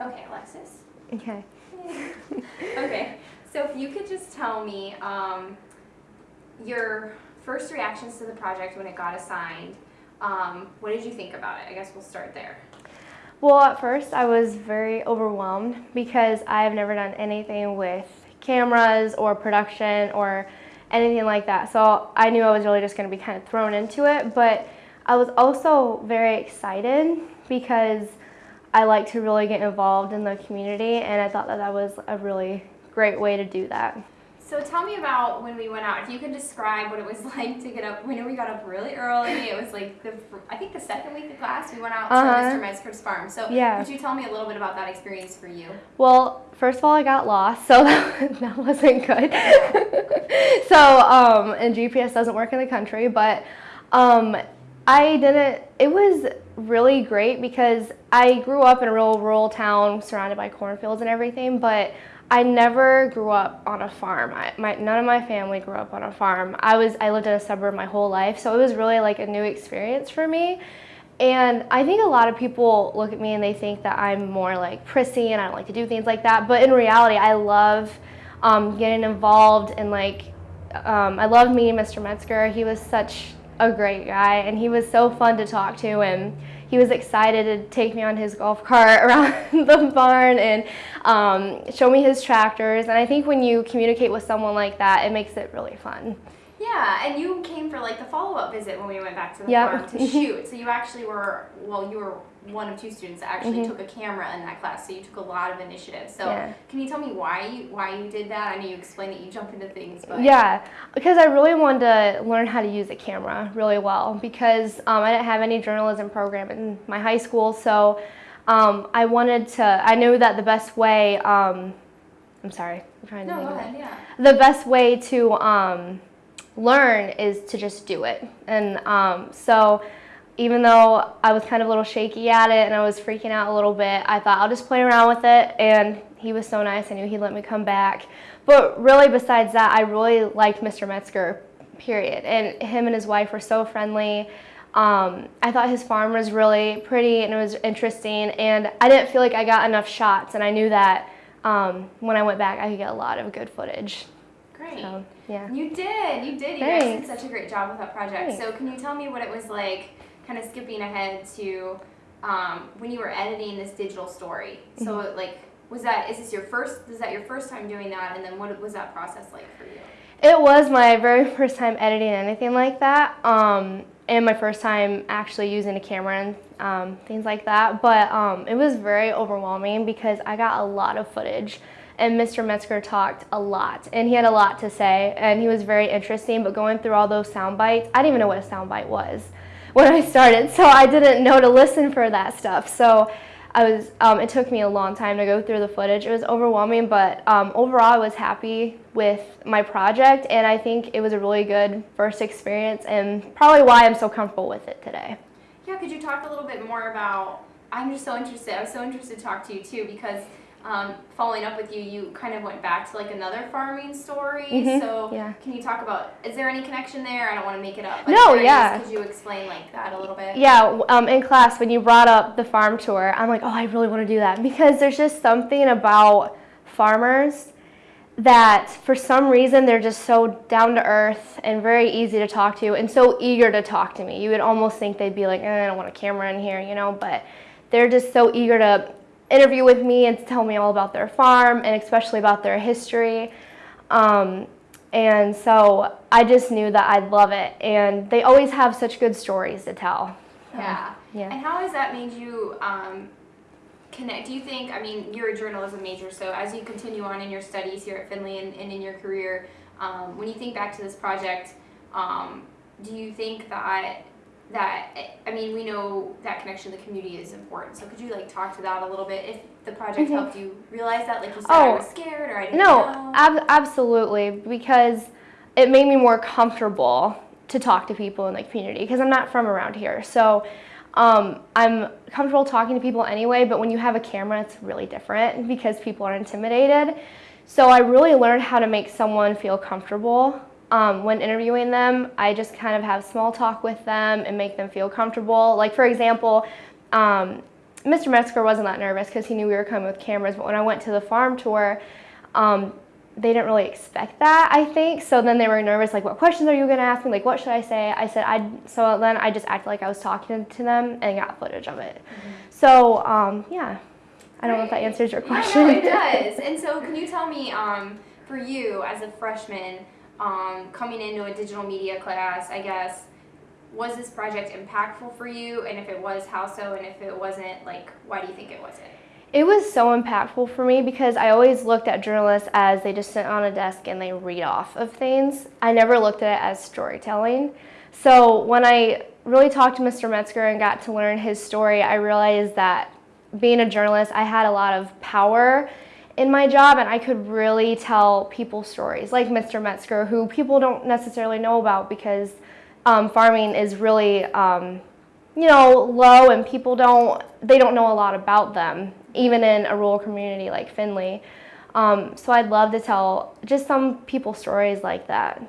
Okay, Alexis. Okay. okay, so if you could just tell me um, your first reactions to the project when it got assigned, um, what did you think about it? I guess we'll start there. Well, at first I was very overwhelmed because I've never done anything with cameras or production or anything like that. So I knew I was really just going to be kind of thrown into it, but I was also very excited because I like to really get involved in the community and I thought that that was a really great way to do that. So tell me about when we went out. If you can describe what it was like to get up. We know we got up really early. It was like the I think the second week of class we went out uh -huh. to Mr. Metzger's farm. So yeah. could you tell me a little bit about that experience for you? Well, first of all, I got lost, so that, that wasn't good. so um, and GPS doesn't work in the country, but um, I didn't. It was really great because I grew up in a real rural town surrounded by cornfields and everything, but I never grew up on a farm. I, my, none of my family grew up on a farm. I was I lived in a suburb my whole life, so it was really like a new experience for me. And I think a lot of people look at me and they think that I'm more like prissy and I don't like to do things like that. But in reality, I love um, getting involved and like um, I love meeting Mr. Metzger. He was such a great guy and he was so fun to talk to and he was excited to take me on his golf cart around the barn and um, show me his tractors. And I think when you communicate with someone like that, it makes it really fun. Yeah, and you came for like the follow-up visit when we went back to the yep. farm to shoot. So you actually were, well, you were one of two students that actually mm-hmm. took a camera in that class, so you took a lot of initiative. So yeah. can you tell me why you why you did that? I know you explained that you jump into things, but yeah, because I really wanted to learn how to use a camera really well because um, I didn't have any journalism program in my high school, so um, I wanted to. I knew that the best way. Um, I'm sorry, I'm trying to no, think of ahead. Yeah. The best way to um, learn is to just do it, and um, so even though I was kind of a little shaky at it and I was freaking out a little bit, I thought I'll just play around with it. And he was so nice. I knew he'd let me come back. But really, besides that, I really liked Mr. Metzger, period. And him and his wife were so friendly. Um, I thought his farm was really pretty and it was interesting. And I didn't feel like I got enough shots. And I knew that um, when I went back, I could get a lot of good footage. Great. So, yeah. You did. You did. You Thanks. guys did such a great job with that project. Thanks. So can you tell me what it was like kind of skipping ahead to um, when you were editing this digital story. So mm-hmm. like, was that is this your first? Is that your first time doing that? And then what was that process like for you? It was my very first time editing anything like that, um, and my first time actually using a camera and um, things like that. But um, it was very overwhelming because I got a lot of footage and Mr. Metzger talked a lot and he had a lot to say and he was very interesting but going through all those sound bites I didn't even know what a sound bite was when I started, so I didn't know to listen for that stuff. So I was, um, it took me a long time to go through the footage. It was overwhelming, but um, overall I was happy with my project and I think it was a really good first experience and probably why I'm so comfortable with it today. Yeah, could you talk a little bit more about, I'm just so interested, I was so interested to talk to you too because um, following up with you, you kind of went back to like another farming story. Mm-hmm. So yeah. can you talk about, is there any connection there? I don't want to make it up. no, yeah. Could you explain like that a little bit? Yeah, um, in class when you brought up the farm tour, I'm like, oh, I really want to do that because there's just something about farmers that for some reason they're just so down to earth and very easy to talk to and so eager to talk to me. You would almost think they'd be like, eh, I don't want a camera in here, you know, but they're just so eager to interview with me and tell me all about their farm and especially about their history. Um, and so I just knew that I'd love it. And they always have such good stories to tell. Yeah. yeah. And how has that made you um, connect? Do you think, I mean, you're a journalism major, so as you continue on in your studies here at Findlay and, and in your career, um, when you think back to this project, um, do you think that that I mean we know that connection to the community is important. So could you like talk to that a little bit? If the project mm -hmm. helped you realize that, like you said, oh, I was scared or I didn't no, know. Ab absolutely, because it made me more comfortable to talk to people in the community because I'm not from around here. So um, I'm comfortable talking to people anyway, but when you have a camera, it's really different because people are intimidated. So I really learned how to make someone feel comfortable um, when interviewing them, I just kind of have small talk with them and make them feel comfortable. Like for example, um, Mr. Metzger wasn't that nervous because he knew we were coming with cameras. But when I went to the farm tour, um, they didn't really expect that. I think so. Then they were nervous, like, "What questions are you going to ask me? Like, what should I say?" I said, "I." So then I just acted like I was talking to them and got footage of it. So um, yeah, I don't know if that answers your Yeah, question. no, it does. And so, can you tell me, um, for you as a freshman, um, coming into a digital media class, I guess, was this project impactful for you? And if it was, how so? And if it wasn't, like, why do you think it wasn't? It was so impactful for me because I always looked at journalists as they just sit on a desk and they read off of things. I never looked at it as storytelling. So when I really talked to Mr. Metzger and got to learn his story, I realized that being a journalist, I had a lot of power in my job and I could really tell people stories like Mr. Metzger, who people don't necessarily know about because um, farming is really um, you know, low and people don't, they don't know a lot about them, even in a rural community like Findlay. Um, so I'd love to tell just some people stories like that.